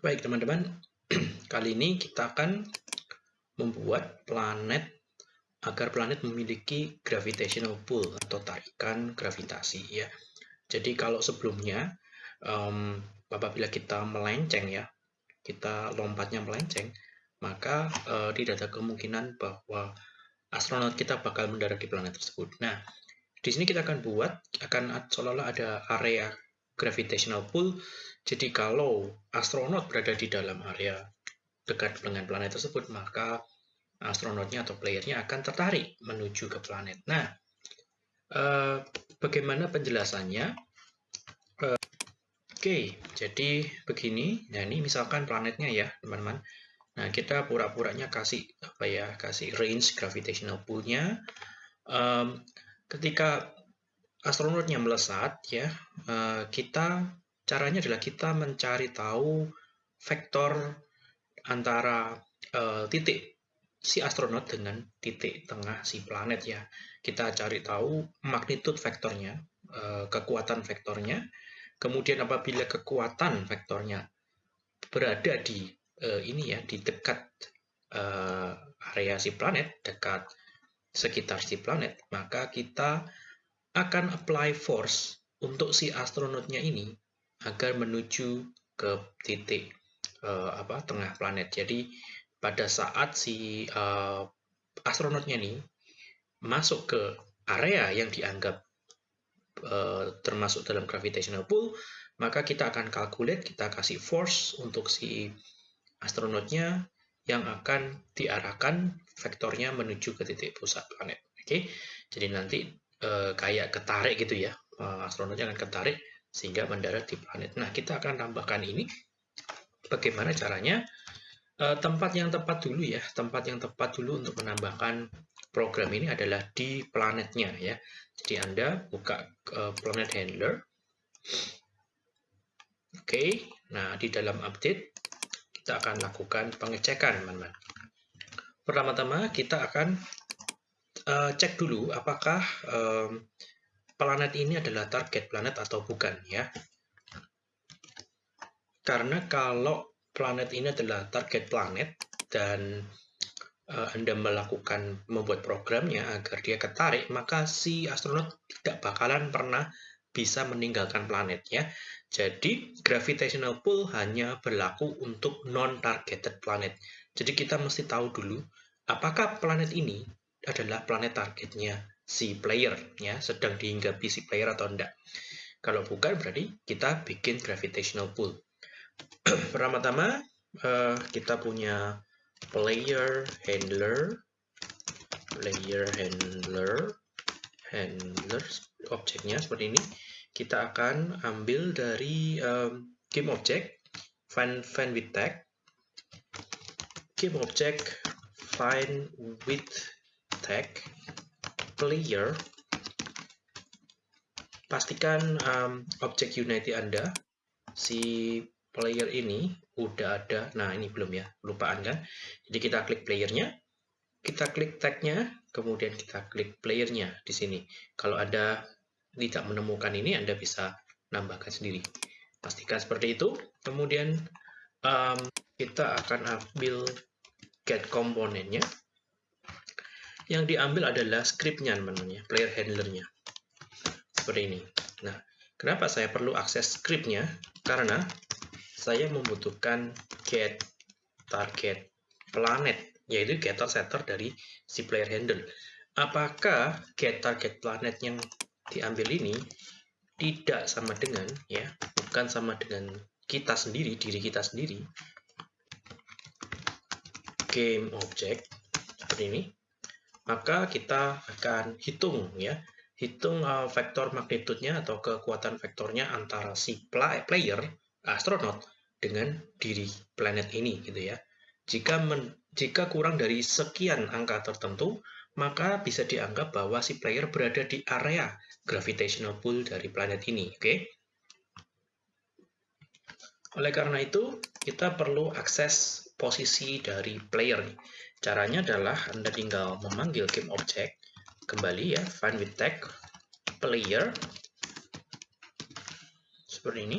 Baik teman-teman, kali ini kita akan membuat planet agar planet memiliki gravitational pull atau tarikan gravitasi ya. Jadi kalau sebelumnya um, apabila kita melenceng ya, kita lompatnya melenceng, maka uh, tidak ada kemungkinan bahwa astronot kita bakal mendarat di planet tersebut. Nah, di sini kita akan buat akan seolah-olah ada area gravitational pull. Jadi kalau astronot berada di dalam area dekat dengan planet tersebut, maka astronotnya atau playernya akan tertarik menuju ke planet. Nah, eh, bagaimana penjelasannya? Eh, Oke, okay, jadi begini. Nah, ini misalkan planetnya ya, teman-teman. Nah, kita pura-puranya kasih apa ya? Kasih range gravitational pull-nya. Um, ketika astronotnya melesat ya eh, kita caranya adalah kita mencari tahu vektor antara uh, titik si astronot dengan titik tengah si planet ya. Kita cari tahu magnitud vektornya uh, kekuatan vektornya. Kemudian apabila kekuatan vektornya berada di uh, ini ya di dekat uh, area si planet dekat sekitar si planet maka kita akan apply force untuk si astronotnya ini agar menuju ke titik uh, apa tengah planet. Jadi pada saat si uh, astronotnya ini masuk ke area yang dianggap uh, termasuk dalam gravitational pull, maka kita akan calculate, kita kasih force untuk si astronotnya yang akan diarahkan vektornya menuju ke titik pusat planet. Oke, okay? jadi nanti eh, kayak ketarik gitu ya. Eh, astronotnya akan ketarik sehingga mendarat di planet. Nah kita akan tambahkan ini. Bagaimana caranya? Eh, tempat yang tepat dulu ya. Tempat yang tepat dulu untuk menambahkan program ini adalah di planetnya ya. Jadi anda buka planet handler. Oke. Nah di dalam update kita akan lakukan pengecekan teman-teman. Pertama-tama kita akan uh, cek dulu apakah um, planet ini adalah target planet atau bukan ya. Karena kalau planet ini adalah target planet dan uh, Anda melakukan membuat programnya agar dia ketarik, maka si astronot tidak bakalan pernah bisa meninggalkan planet ya. Jadi gravitational pull hanya berlaku untuk non-targeted planet. Jadi kita mesti tahu dulu apakah planet ini adalah planet targetnya si player ya sedang dihinggapi si player atau enggak. Kalau bukan berarti kita bikin gravitational pull. Pertama-tama uh, kita punya player handler. Player handler. Handler objeknya seperti ini. Kita akan ambil dari um, game object find find with tag. Game object find with tag player pastikan um, objek Unity Anda si player ini udah ada. Nah ini belum ya lupaan kan? Jadi kita klik playernya kita klik tagnya kemudian kita klik playernya di sini. Kalau Anda tidak menemukan ini Anda bisa nambahkan sendiri. Pastikan seperti itu. Kemudian um, kita akan ambil get komponennya yang diambil adalah scriptnya teman-teman player handlernya. Seperti ini. Nah, kenapa saya perlu akses scriptnya? Karena saya membutuhkan get target planet, yaitu getter setter dari si player handler. Apakah get target planet yang diambil ini tidak sama dengan ya, bukan sama dengan kita sendiri, diri kita sendiri. Game object seperti ini maka kita akan hitung ya hitung uh, vektor magnitudnya atau kekuatan vektornya antara si player astronot dengan diri planet ini gitu ya jika men, jika kurang dari sekian angka tertentu maka bisa dianggap bahwa si player berada di area gravitational pull dari planet ini oke okay? oleh karena itu kita perlu akses posisi dari player Caranya adalah Anda tinggal memanggil game object, kembali ya, find with tag, player, seperti ini,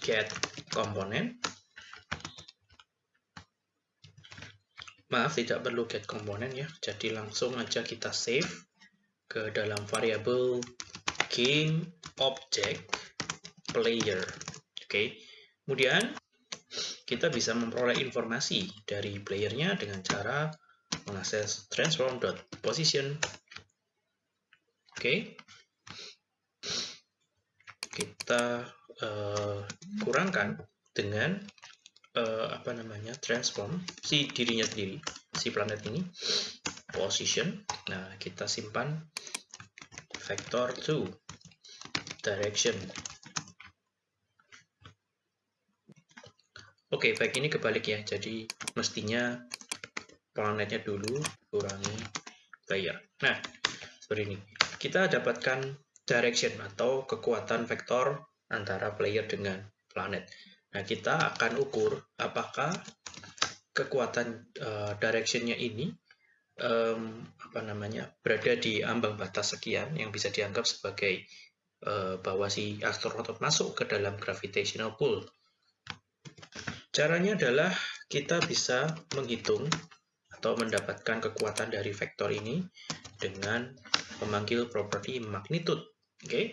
get komponen. Maaf, tidak perlu get komponen ya. Jadi langsung aja kita save ke dalam variabel game object player. Oke. Okay. Kemudian kita bisa memperoleh informasi dari playernya dengan cara mengakses transform.position. Oke. Kita uh, kurangkan dengan uh, apa namanya transform si dirinya sendiri, si planet ini position. Nah, kita simpan vector to direction. Oke, baik ini kebalik ya. Jadi mestinya planetnya dulu kurangi player. Nah, seperti ini. Kita dapatkan direction atau kekuatan vektor antara player dengan planet. Nah, kita akan ukur apakah kekuatan uh, directionnya ini um, apa namanya berada di ambang batas sekian yang bisa dianggap sebagai uh, bahwa si astronot masuk ke dalam gravitational pull. Caranya adalah kita bisa menghitung atau mendapatkan kekuatan dari vektor ini dengan memanggil properti magnitude. Oke. Okay?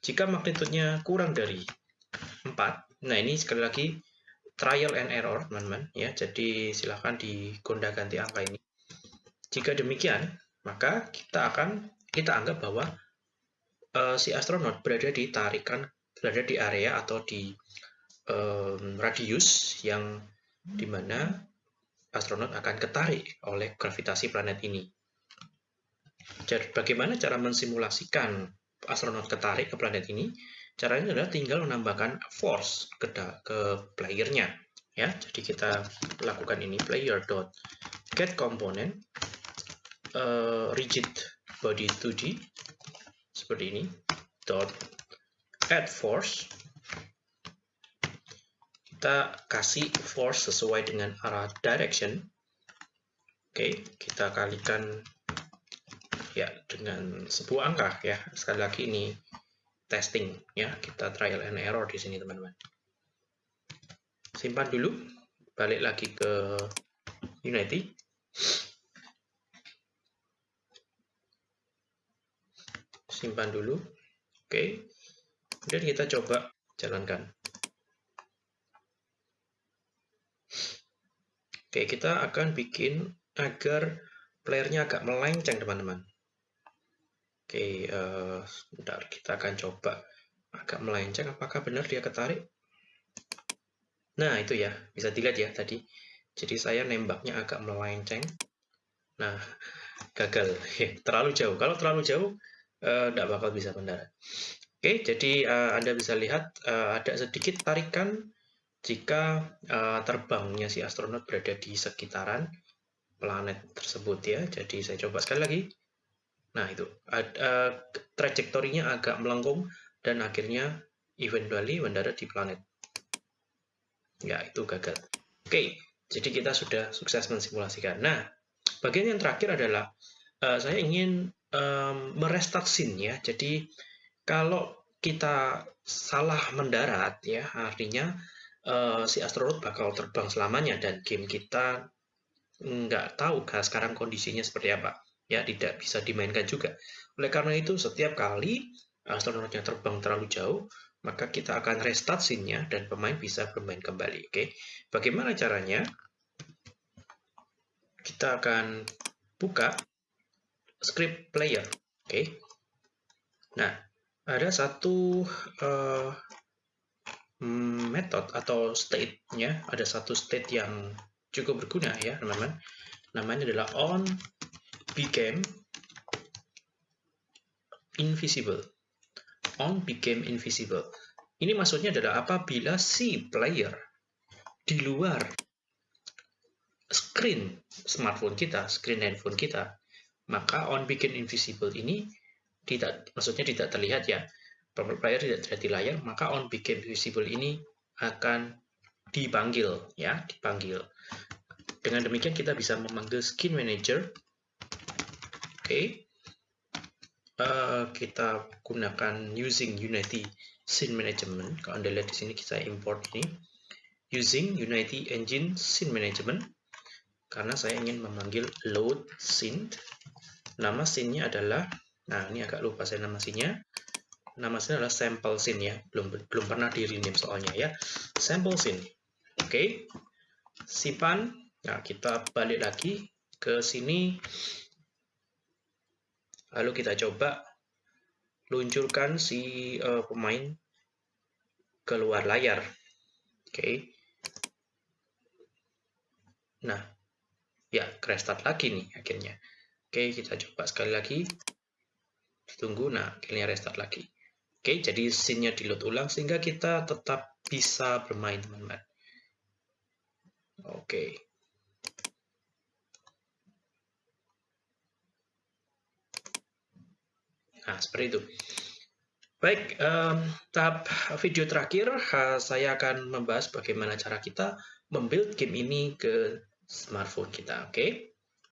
Jika magnitudenya kurang dari 4, nah ini sekali lagi trial and error, teman-teman ya. Jadi silahkan digonda ganti angka ini. Jika demikian, maka kita akan kita anggap bahwa uh, si astronot berada di tarikan berada di area atau di um, radius yang di mana astronot akan ketarik oleh gravitasi planet ini. Jadi, bagaimana cara mensimulasikan astronot ketarik ke planet ini? Caranya adalah tinggal menambahkan force ke, ke playernya. Ya, jadi kita lakukan ini player dot get component uh, rigid body 2D seperti ini dot add force kita kasih force sesuai dengan arah direction. Oke kita kalikan ya dengan sebuah angka ya. Sekali lagi ini testing ya. Kita trial and error di sini teman-teman. Simpan dulu balik lagi ke Unity. Simpan dulu oke. Kemudian kita coba jalankan oke kita akan bikin agar playernya agak melenceng teman-teman. Oke uh, sebentar kita akan coba agak melenceng. Apakah benar dia ketarik? Nah itu ya bisa dilihat ya tadi. Jadi saya nembaknya agak melenceng. Nah gagal. Terlalu jauh. Kalau terlalu jauh tidak uh, bakal bisa mendarat. Oke, jadi uh, Anda bisa lihat uh, ada sedikit tarikan jika uh, terbangnya si astronot berada di sekitaran planet tersebut ya. Jadi saya coba sekali lagi. Nah itu, uh, trajektorinya agak melengkung dan akhirnya eventually mendarat di planet. Ya, itu gagal. Oke, jadi kita sudah sukses mensimulasikan. Nah, bagian yang terakhir adalah uh, saya ingin um, merestart scene ya. Jadi kalau kita salah mendarat ya, artinya uh, si astronot bakal terbang selamanya dan game kita nggak tahu sekarang kondisinya seperti apa. Ya, tidak bisa dimainkan juga. Oleh karena itu, setiap kali astronotnya terbang terlalu jauh, maka kita akan restart scene-nya dan pemain bisa bermain kembali. Oke, bagaimana caranya? Kita akan buka script player. Oke. Nah, ada satu uh, method atau state-nya, ada satu state yang cukup berguna ya, teman-teman. Namanya adalah on became invisible. On became invisible. Ini maksudnya adalah apabila si player di luar screen smartphone kita, screen handphone kita, maka on begin invisible ini tidak maksudnya tidak terlihat ya player tidak terlihat di layar maka on begin invisible ini akan dipanggil ya dipanggil dengan demikian kita bisa memanggil skin manager oke okay. uh, kita gunakan using Unity Scene Management. Kalau Anda lihat di sini kita import ini using Unity Engine Scene Management karena saya ingin memanggil load scene. Nama scene-nya adalah nah ini agak lupa saya nama scene-nya. Nama scene adalah sample scene ya. Belum belum pernah di rename soalnya ya. Sample scene. Oke. Okay. Simpan. Nah, kita balik lagi ke sini Lalu kita coba luncurkan si uh, pemain keluar layar. Oke. Okay. Nah, ya restart lagi nih akhirnya. Oke, okay, kita coba sekali lagi. Tunggu, nah akhirnya restart lagi. Oke, jadi scene-nya di load ulang sehingga kita tetap bisa bermain, teman-teman. Oke. Nah, seperti itu. Baik, um, tahap video terakhir, saya akan membahas bagaimana cara kita membuild game ini ke smartphone kita, oke? Okay?